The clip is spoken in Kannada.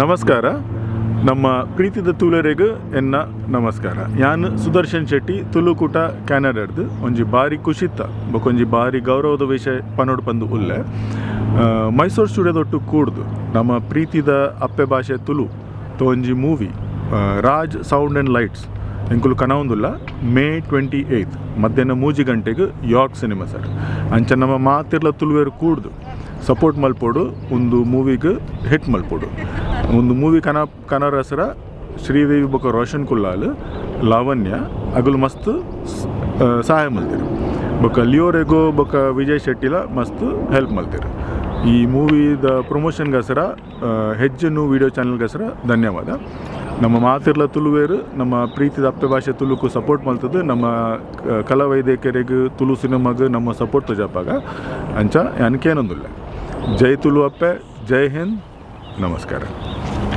ನಮಸ್ಕಾರ. ನಮ್ಮ ಪ್ರೀತಿದ ತುಳರೆಗ್ ಎನ್ನ ನಮಸ್ಕಾರ. ಯಾನ್ ಸುದರ್ಶನ್ ಶೆಟ್ಟಿ ತುಳುಕೂಟ ಕ್ಯಾನಡಾಡ್ದು. ಒಂಜಿ ಬಾರಿ ಖುಷಿತ್ತ ಬೊಕೊಂಜಿ ಬಾರಿ ಗೌರವದ ವಿಷಯ ಪನೋಡ್ ಪಂದು ಉಲ್ಲೆ. ಮೈಸೂರು ಸ್ಟುಡಿಯೋದೊಟ್ಟು ಕೂಡ್ದು, ನಮ್ಮ ಪ್ರೀತಿದ ಅಪ್ಪೆ ಭಾಷೆ Tulu ತೋಂಜಿ movie Raj sound and lights, ಎಂಕುಲು ಕನವೊಂದುಲ್ಲ, ಮೇ ಟ್ವೆಂಟಿ ಏಯ್ತ್, ಮಧ್ಯಾಹ್ನ ಮೂಜಿ ಗಂಟೆಗೆ ಯಾರ್ಕ್ ಸಿನಿಮಾ ಸರ್? ಅಂಚ ನಮ್ಮ ಮಾತಿರ್ಲ ತುಳುವೇರು ಕೂಡ್ದು, ಸಪೋರ್ಟ್ ಮಲ್ಪೋಡು ಒಂದು ಮೂವಿಗೆ ಹಿಟ್ ಮಲ್ಪೋಡು. ಒಂದು ಮೂವಿ ಕನ ಕನ್ನಡ ಹೆಸರ ಶ್ರೀದೇವಿ ಬೊಕ ರೋಷನ್ ಕುಲ್ಲಾಲ್, ಲಾವಣ್ಯ, ಅಗಲು ಮಸ್ತ್ ಸಹಾಯ ಮಲ್ತಿರು. ಬೊಕ ಲಿಯೋರೆಗೋ ಬೊಕ ವಿಜಯ್ ಶೆಟ್ಟಿಲ ಮಸ್ತ್ ಹೆಲ್ಪ್ ಮಲ್ತಿರು. ಈ ಮೂವಿದ ಪ್ರಮೋಷನ್ಗೋಸ್ಕರ ಹೆಜ್ಜನ್ನು ವಿಡಿಯೋ ಚಾನಲ್ಗೋಸ್ಕರ ಧನ್ಯವಾದ. ನಮ್ಮ ಮಾತಿರ್ಲ ತುಳುವೇರು ನಮ್ಮ ಪ್ರೀತಿದ ಅಪ್ಪೆ ಭಾಷೆ ತುಳುಕು ಸಪೋರ್ಟ್ ಮಲ್ತದ್ದು ನಮ್ಮ ಕಲಾವೈದ್ಯಕರಿಗೆ ಕಲಾ ವೈದ್ಯಕರಿಗೆ ತುಳು ಸಿನಿಮಾಗೆ ನಮ್ಮ ಸಪೋರ್ಟ್ ತಜಾಪಾಗ. ಅಂಚ, ಅನ್ಕೇನೊಂದಿಲ್ಲ. ಜೈ ತುಳು ಅಪ್ಪೆ, ಜೈ ಹಿಂದ್, ನಮಸ್ಕಾರ.